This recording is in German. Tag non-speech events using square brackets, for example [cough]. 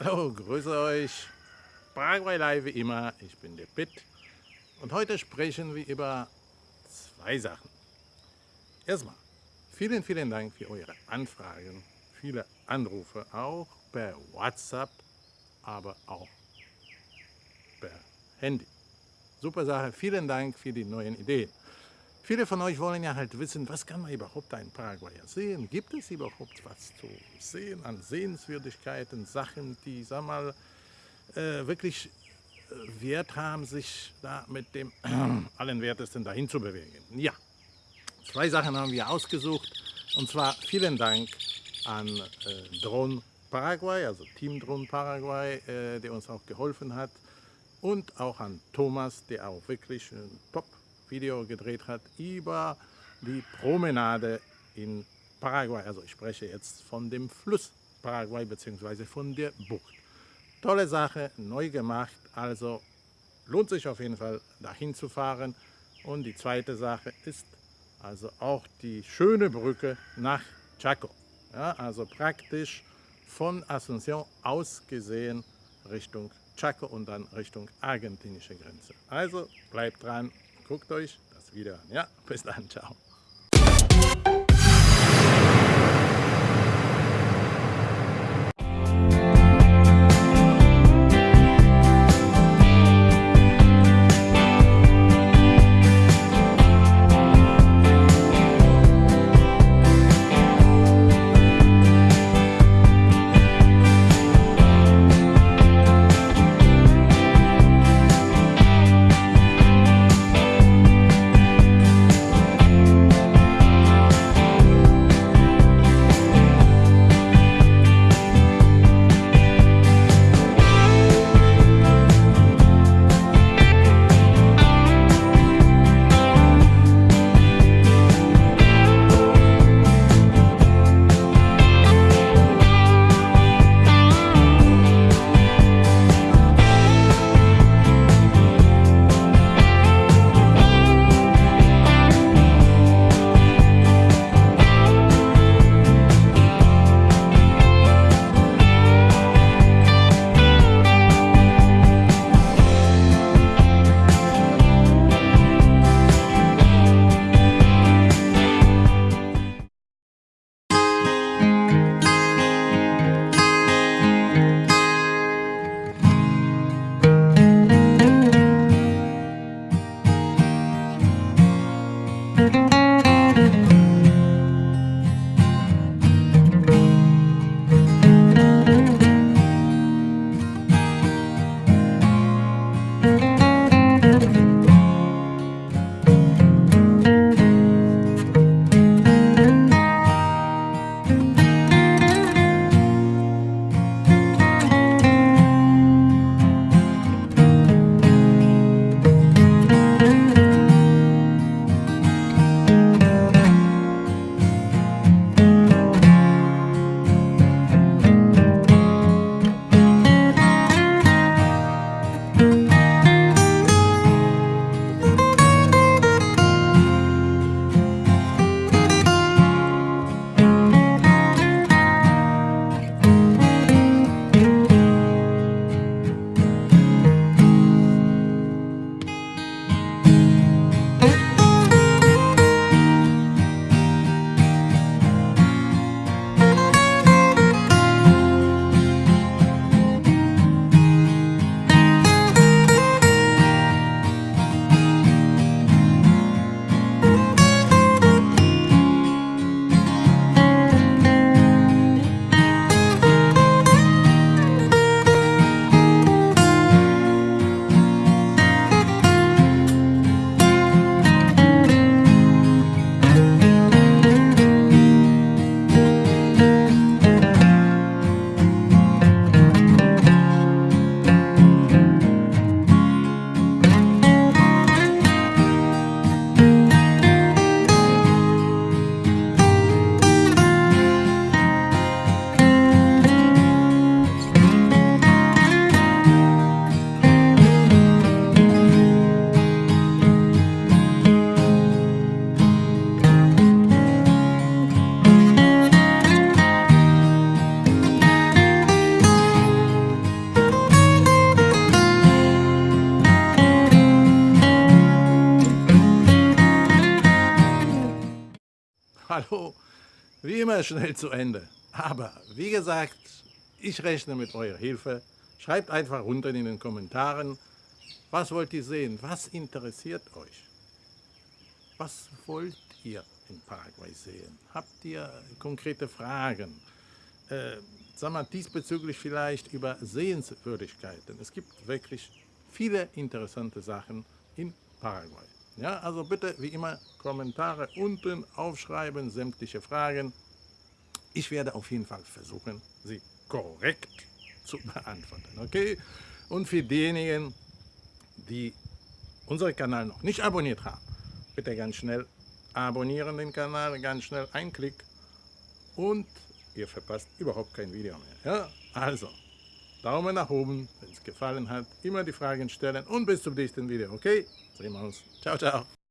Hallo, grüße euch. Paraguay Live wie immer, ich bin der Pitt und heute sprechen wir über zwei Sachen. Erstmal, vielen, vielen Dank für eure Anfragen, viele Anrufe, auch per WhatsApp, aber auch per Handy. Super Sache, vielen Dank für die neuen Ideen. Viele von euch wollen ja halt wissen, was kann man überhaupt ein Paraguayer sehen? Gibt es überhaupt was zu sehen an Sehenswürdigkeiten, Sachen, die, sag mal, äh, wirklich äh, Wert haben, sich da mit dem [clears throat] allen Wertesten dahin zu bewegen? Ja, zwei Sachen haben wir ausgesucht und zwar vielen Dank an äh, Drone Paraguay, also Team Drone Paraguay, äh, der uns auch geholfen hat und auch an Thomas, der auch wirklich ein Top-Video gedreht hat über die Promenade in Paraguay. Also ich spreche jetzt von dem Fluss Paraguay bzw. von der Bucht. Tolle Sache, neu gemacht, also lohnt sich auf jeden Fall dahin zu fahren. Und die zweite Sache ist also auch die schöne Brücke nach Chaco. Ja, also praktisch von Asunción aus gesehen Richtung Chaco und dann Richtung argentinische Grenze. Also bleibt dran, guckt euch das Video an. Ja, bis dann, ciao. Hallo, wie immer schnell zu Ende. Aber wie gesagt, ich rechne mit eurer Hilfe. Schreibt einfach unten in den Kommentaren, was wollt ihr sehen, was interessiert euch? Was wollt ihr in Paraguay sehen? Habt ihr konkrete Fragen? Äh, sag mal, diesbezüglich vielleicht über Sehenswürdigkeiten. Es gibt wirklich viele interessante Sachen in Paraguay. Ja, also bitte, wie immer, Kommentare unten aufschreiben, sämtliche Fragen. Ich werde auf jeden Fall versuchen, sie korrekt zu beantworten. Okay? Und für diejenigen, die unseren Kanal noch nicht abonniert haben, bitte ganz schnell abonnieren den Kanal, ganz schnell ein Klick und ihr verpasst überhaupt kein Video mehr. Ja? Also, Daumen nach oben, wenn es gefallen hat, immer die Fragen stellen und bis zum nächsten Video, okay? Sehen wir uns. Ciao, ciao.